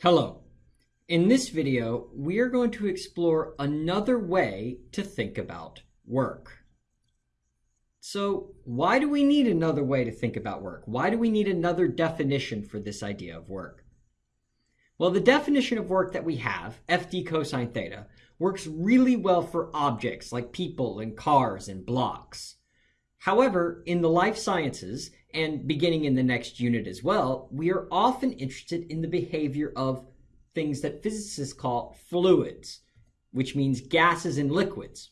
Hello. In this video, we are going to explore another way to think about work. So why do we need another way to think about work? Why do we need another definition for this idea of work? Well, the definition of work that we have, FD cosine theta, works really well for objects like people and cars and blocks. However, in the life sciences, and beginning in the next unit as well, we are often interested in the behavior of things that physicists call fluids, which means gases and liquids.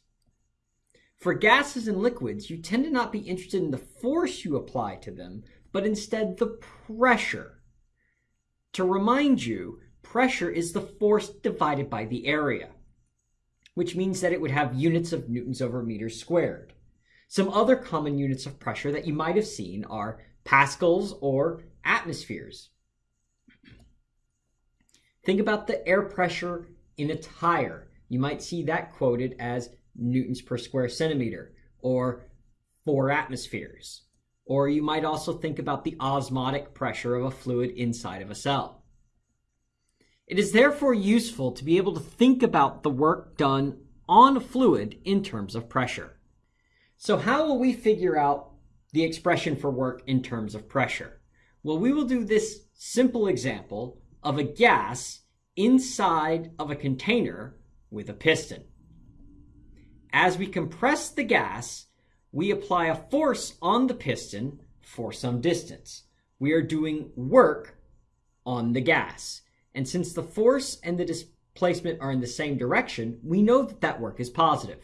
For gases and liquids, you tend to not be interested in the force you apply to them, but instead the pressure. To remind you, pressure is the force divided by the area, which means that it would have units of newtons over meters squared. Some other common units of pressure that you might have seen are pascals or atmospheres. Think about the air pressure in a tire. You might see that quoted as newtons per square centimeter or four atmospheres. Or you might also think about the osmotic pressure of a fluid inside of a cell. It is therefore useful to be able to think about the work done on a fluid in terms of pressure. So how will we figure out the expression for work in terms of pressure? Well, we will do this simple example of a gas inside of a container with a piston. As we compress the gas, we apply a force on the piston for some distance. We are doing work on the gas. And since the force and the displacement are in the same direction, we know that that work is positive.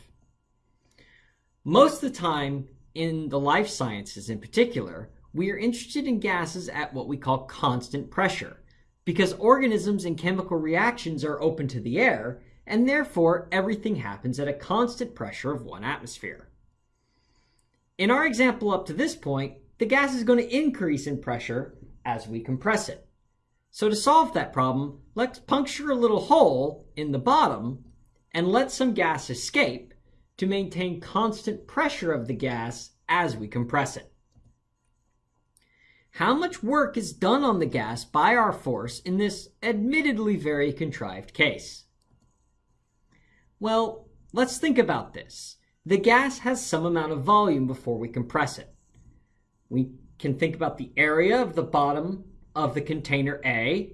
Most of the time, in the life sciences in particular, we are interested in gases at what we call constant pressure, because organisms and chemical reactions are open to the air, and therefore everything happens at a constant pressure of one atmosphere. In our example up to this point, the gas is going to increase in pressure as we compress it. So to solve that problem, let's puncture a little hole in the bottom and let some gas escape to maintain constant pressure of the gas as we compress it. How much work is done on the gas by our force in this admittedly very contrived case? Well, let's think about this. The gas has some amount of volume before we compress it. We can think about the area of the bottom of the container A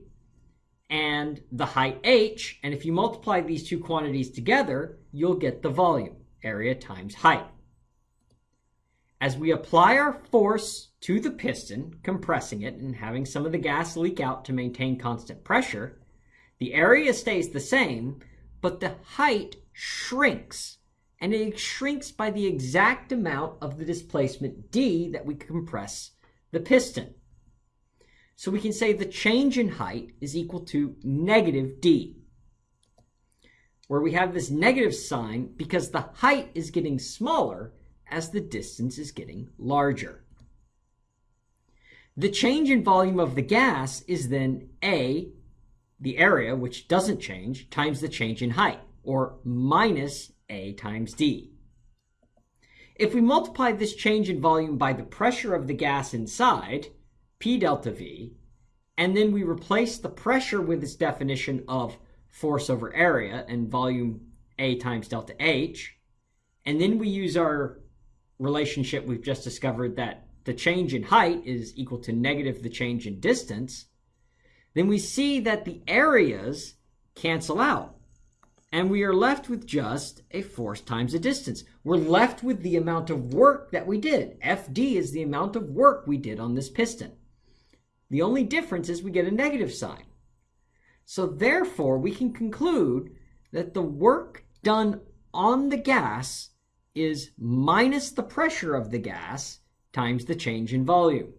and the height h, and if you multiply these two quantities together, you'll get the volume area times height. As we apply our force to the piston, compressing it and having some of the gas leak out to maintain constant pressure, the area stays the same, but the height shrinks. And it shrinks by the exact amount of the displacement d that we compress the piston. So we can say the change in height is equal to negative d where we have this negative sign because the height is getting smaller as the distance is getting larger. The change in volume of the gas is then A, the area, which doesn't change, times the change in height, or minus A times D. If we multiply this change in volume by the pressure of the gas inside, P delta V, and then we replace the pressure with this definition of force over area and volume A times delta H. And then we use our relationship we've just discovered that the change in height is equal to negative the change in distance. Then we see that the areas cancel out. And we are left with just a force times a distance. We're left with the amount of work that we did. FD is the amount of work we did on this piston. The only difference is we get a negative sign. So therefore, we can conclude that the work done on the gas is minus the pressure of the gas times the change in volume.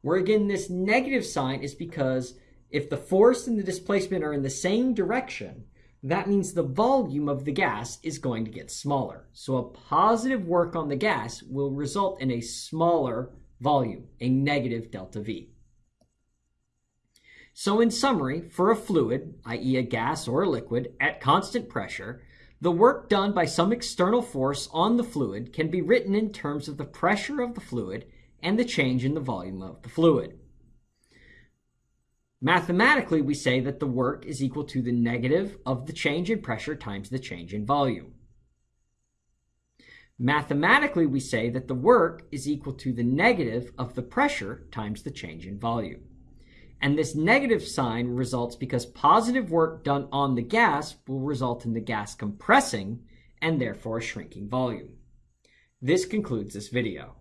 Where again, this negative sign is because if the force and the displacement are in the same direction, that means the volume of the gas is going to get smaller. So a positive work on the gas will result in a smaller volume, a negative delta V. So in summary, for a fluid, i.e. a gas or a liquid, at constant pressure, the work done by some external force on the fluid can be written in terms of the pressure of the fluid and the change in the volume of the fluid. Mathematically, we say that the work is equal to the negative of the change in pressure times the change in volume. Mathematically, we say that the work is equal to the negative of the pressure times the change in volume. And this negative sign results because positive work done on the gas will result in the gas compressing and therefore shrinking volume. This concludes this video.